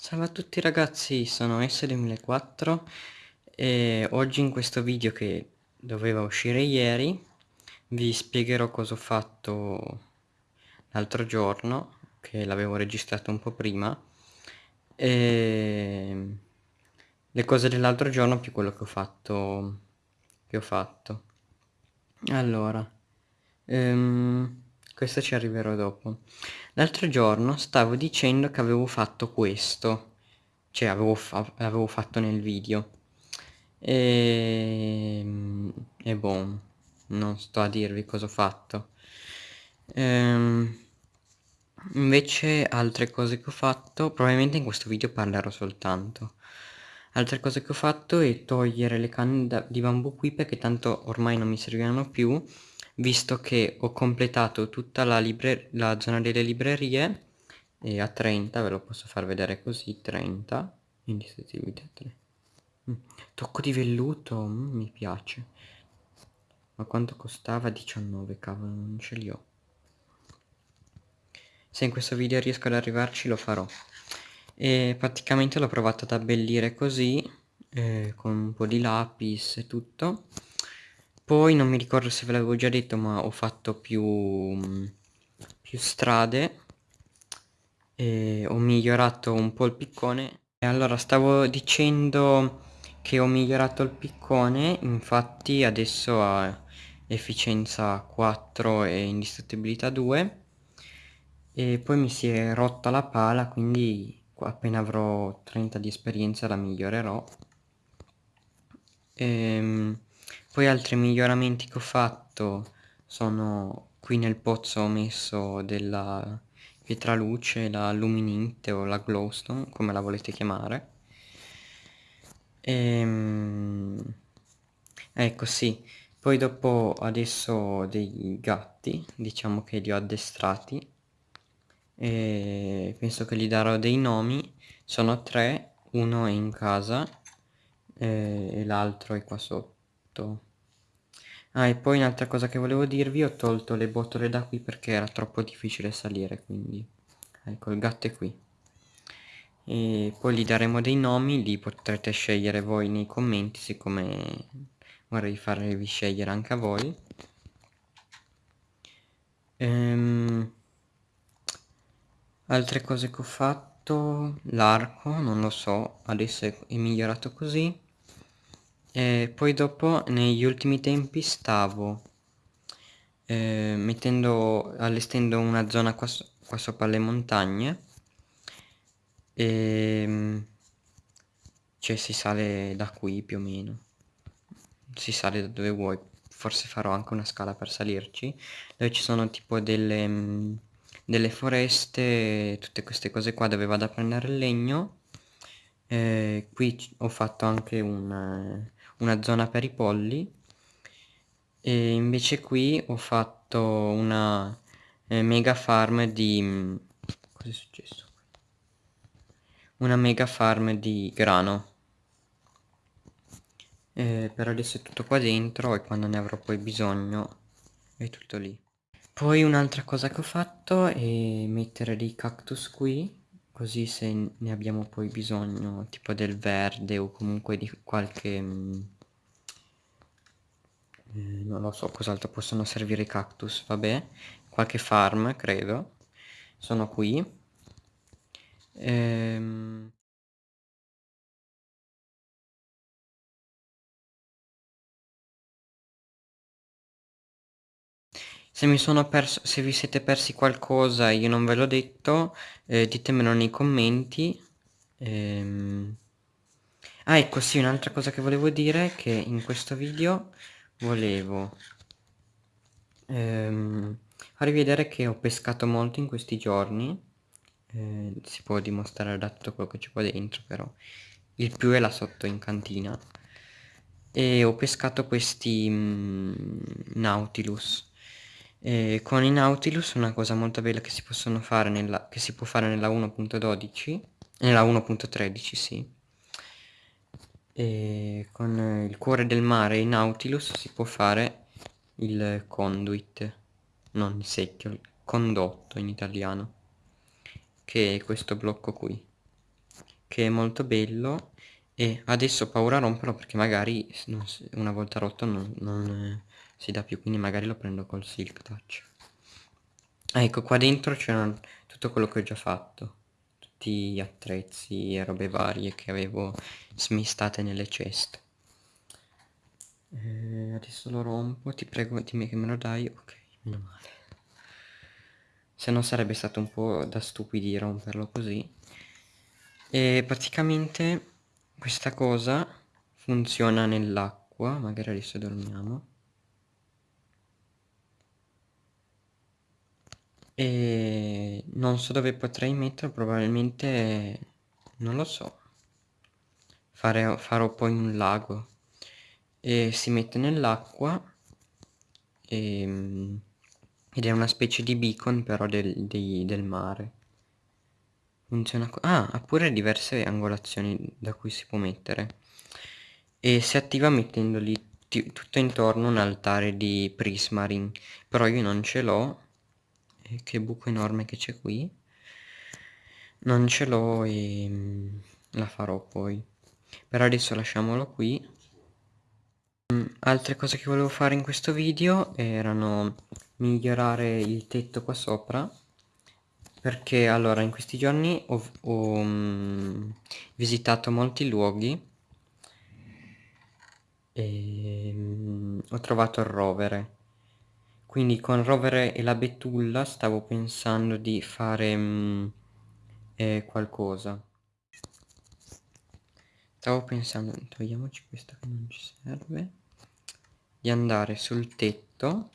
Salve a tutti ragazzi, sono S2004 e oggi in questo video che doveva uscire ieri vi spiegherò cosa ho fatto l'altro giorno, che l'avevo registrato un po' prima, e le cose dell'altro giorno più quello che ho fatto. Che ho fatto. Allora, um, questo ci arriverò dopo. L'altro giorno stavo dicendo che avevo fatto questo, cioè avevo, fa avevo fatto nel video. E... e boh, non sto a dirvi cosa ho fatto. Ehm, invece altre cose che ho fatto, probabilmente in questo video parlerò soltanto. Altre cose che ho fatto è togliere le canne di bambù qui perché tanto ormai non mi serviranno più visto che ho completato tutta la, la zona delle librerie e a 30 ve lo posso far vedere così 30 indistruttibilità 3 mm. tocco di velluto mm, mi piace. Ma quanto costava? 19 cavolo non ce li ho. Se in questo video riesco ad arrivarci lo farò. E praticamente l'ho provato ad abbellire così eh, con un po' di lapis e tutto poi non mi ricordo se ve l'avevo già detto ma ho fatto più, più strade e ho migliorato un po' il piccone. E allora stavo dicendo che ho migliorato il piccone infatti adesso ha efficienza 4 e indistruttibilità 2 e poi mi si è rotta la pala quindi appena avrò 30 di esperienza la migliorerò. Ehm poi altri miglioramenti che ho fatto sono qui nel pozzo ho messo della pietraluce, la luminite o la glowstone, come la volete chiamare. Ehm... Ecco sì, poi dopo adesso ho dei gatti, diciamo che li ho addestrati e penso che gli darò dei nomi, sono tre, uno è in casa e l'altro è qua sotto. Ah, e poi un'altra cosa che volevo dirvi, ho tolto le botole da qui perché era troppo difficile salire, quindi... Ecco, il gatto è qui. E poi gli daremo dei nomi, li potrete scegliere voi nei commenti, siccome vorrei farvi scegliere anche a voi. Ehm... Altre cose che ho fatto, l'arco, non lo so, adesso è migliorato così e poi dopo negli ultimi tempi stavo eh, mettendo allestendo una zona qua, qua sopra le montagne. E ehm, cioè si sale da qui più o meno. Si sale da dove vuoi. Forse farò anche una scala per salirci dove ci sono tipo delle delle foreste tutte queste cose qua dove vado a prendere il legno. Eh, qui ho fatto anche un una zona per i polli e invece qui ho fatto una eh, mega farm di mm, cosa è successo? Una mega farm di grano. Eh, per adesso è tutto qua dentro e quando ne avrò poi bisogno è tutto lì. Poi un'altra cosa che ho fatto è mettere dei cactus qui così se ne abbiamo poi bisogno tipo del verde o comunque di qualche mm, non lo so cos'altro possono servire i cactus vabbè qualche farm credo. Sono qui. Ehm Se mi sono perso, se vi siete persi qualcosa e io non ve l'ho detto, eh, ditemelo nei commenti. Ehm... Ah, ecco, sì, un'altra cosa che volevo dire è che in questo video volevo ehm, farvi vedere che ho pescato molto in questi giorni. Eh, si può dimostrare da tutto quello che c'è qua dentro, però il più è là sotto in cantina. E ho pescato questi mm, Nautilus e con i Nautilus una cosa molto bella che si, possono fare nella, che si può fare nella 1.12, nella 1.13 sì, e con il cuore del mare e i Nautilus si può fare il conduit, non il secchio, il condotto in italiano, che è questo blocco qui. che è molto bello e adesso ho paura a romperlo perché magari una volta rotto non, non si dà più quindi magari lo prendo col silk touch. Ah, ecco qua dentro c'erano tutto quello che ho già fatto. Tutti gli attrezzi e robe varie che avevo smistate nelle ceste. Eh, adesso lo rompo ti prego dimmi che me lo dai. Ok meno male. Se no sarebbe stato un po' da stupidi romperlo così. E praticamente questa cosa funziona nell'acqua magari adesso dormiamo e non so dove potrei metterlo probabilmente non lo so. Fare, farò poi un lago. E si mette nell'acqua ed è una specie di beacon però del, di, del mare. Funziona ah ha pure diverse angolazioni da cui si può mettere. E si attiva mettendogli tutto intorno un altare di prismarine. Però io non ce l'ho che buco enorme che c'è qui. Non ce l'ho e mm, la farò poi. Per adesso lasciamolo qui. Mm, altre cose che volevo fare in questo video erano migliorare il tetto qua sopra. Perché allora in questi giorni ho, ho um, visitato molti luoghi. E ho trovato il rovere quindi con rovere e la betulla stavo pensando di fare um, eh, qualcosa. Stavo pensando togliamoci questa che non ci serve di andare sul tetto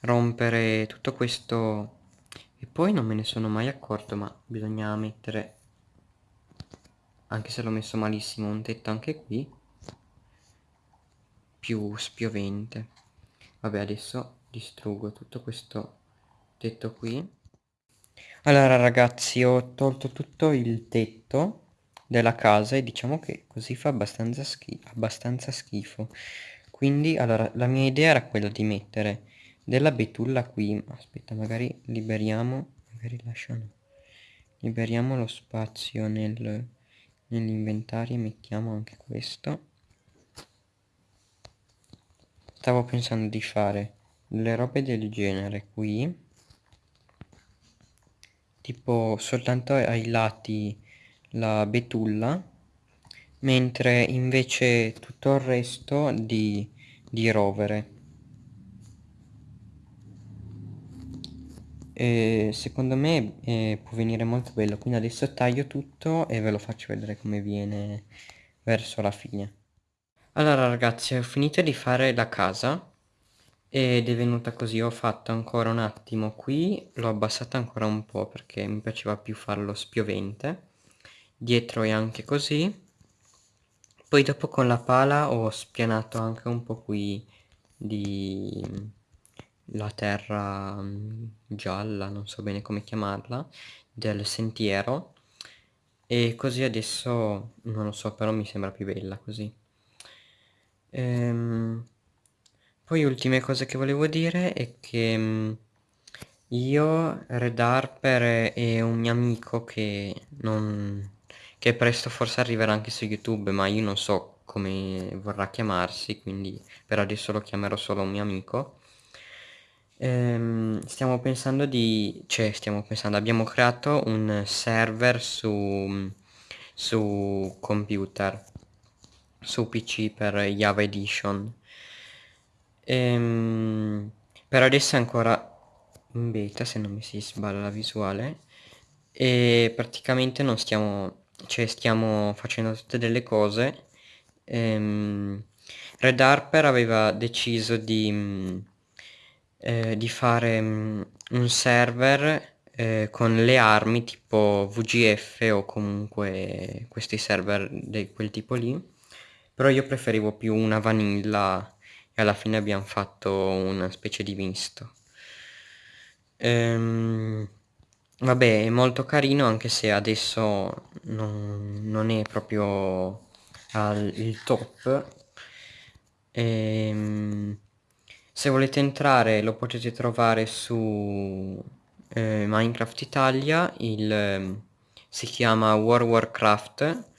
rompere tutto questo e poi non me ne sono mai accorto ma bisogna mettere anche se l'ho messo malissimo un tetto anche qui più spiovente vabbè adesso distruggo tutto questo tetto qui. Allora ragazzi ho tolto tutto il tetto della casa e diciamo che così fa abbastanza, schi abbastanza schifo. Quindi allora la mia idea era quella di mettere della betulla qui. Aspetta magari liberiamo magari lasciano. Liberiamo lo spazio nel, nell'inventario e mettiamo anche questo stavo pensando di fare delle robe del genere qui. Tipo soltanto ai lati la betulla mentre invece tutto il resto di, di rovere. E secondo me eh, può venire molto bello. Quindi adesso taglio tutto e ve lo faccio vedere come viene verso la fine allora ragazzi ho finito di fare la casa ed è venuta così. Ho fatto ancora un attimo qui l'ho abbassata ancora un po' perché mi piaceva più farlo spiovente. Dietro è anche così. Poi dopo con la pala ho spianato anche un po' qui di la terra mm, gialla non so bene come chiamarla del sentiero. E così adesso non lo so però mi sembra più bella così ehm, poi ultime cose che volevo dire è che mm, io Red Harper e un mio amico che non che presto forse arriverà anche su YouTube, ma io non so come vorrà chiamarsi, quindi per adesso lo chiamerò solo un mio amico. Ehm, stiamo pensando di... cioè stiamo pensando, abbiamo creato un server su, su computer, su PC per Java Edition. Ehm, per adesso è ancora in beta se non mi si sballa la visuale e praticamente non stiamo cioè stiamo facendo tutte delle cose ehm, Red Harper aveva deciso di, eh, di fare mm, un server eh, con le armi tipo VGF o comunque questi server di quel tipo lì però io preferivo più una vanilla e alla fine abbiamo fatto una specie di misto. Ehm, Vabbè, è molto carino anche se adesso non, non è proprio al, il top. Ehm, se volete entrare lo potete trovare su eh, Minecraft Italia, il, si chiama War Warcraft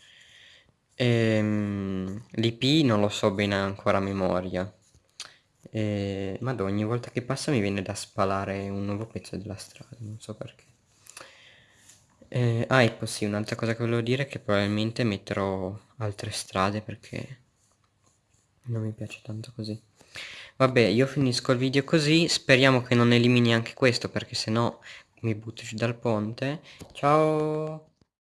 ehm, l'IP non lo so bene ancora a memoria e... Madonna, ogni volta che passa mi viene da spalare un nuovo pezzo della strada, non so perché. Eh, ah, ecco sì, un'altra cosa che volevo dire è che probabilmente metterò altre strade perché non mi piace tanto così. Vabbè, io finisco il video così, speriamo che non elimini anche questo perché sennò mi butto giù dal ponte. Ciao!